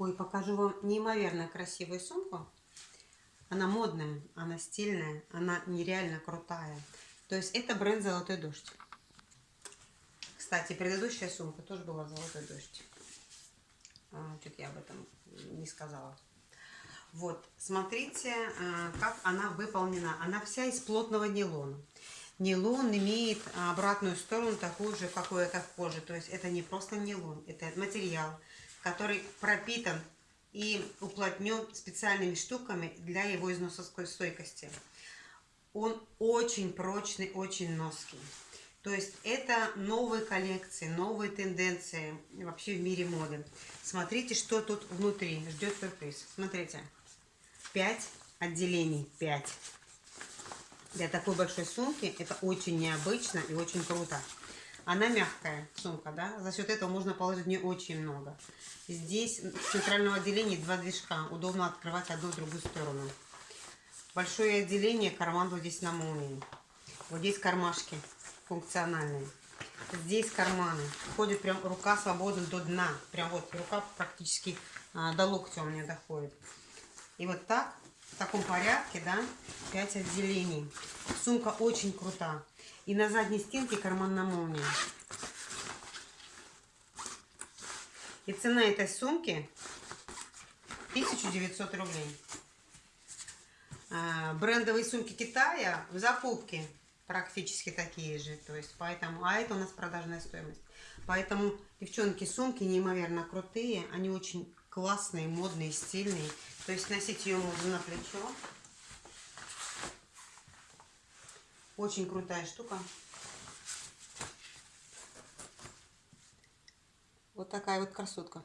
Ой, покажу вам неимоверно красивую сумку. Она модная, она стильная, она нереально крутая. То есть это бренд «Золотой дождь». Кстати, предыдущая сумка тоже была «Золотой дождь». А, я об этом не сказала. Вот, смотрите, а, как она выполнена. Она вся из плотного нейлона. Нейлон имеет обратную сторону такую же, как у этой кожи. То есть это не просто нейлон, это материал, который пропитан и уплотнен специальными штуками для его износостойкости. Он очень прочный, очень ноский. То есть это новые коллекции, новые тенденции вообще в мире моды. Смотрите, что тут внутри. Ждет сюрприз. Смотрите. 5 отделений. 5. Для такой большой сумки это очень необычно и очень круто. Она мягкая сумка, да, за счет этого можно положить в нее очень много. Здесь в центральном отделении два движка, удобно открывать одну и другую сторону. Большое отделение, карман вот здесь на молнии. Вот здесь кармашки функциональные. Здесь карманы. Входит прям рука свободна до дна. Прям вот рука практически а, до локтя у меня доходит. И вот так, в таком порядке, да, 5 отделений. Сумка очень крута. И на задней стенке карман на молнии. И цена этой сумки 1900 рублей. А, брендовые сумки Китая в закупке практически такие же. То есть поэтому, а это у нас продажная стоимость. Поэтому, девчонки, сумки неимоверно крутые. Они очень классные, модные, стильные. То есть носить ее можно на плечо. Очень крутая штука. Вот такая вот красотка.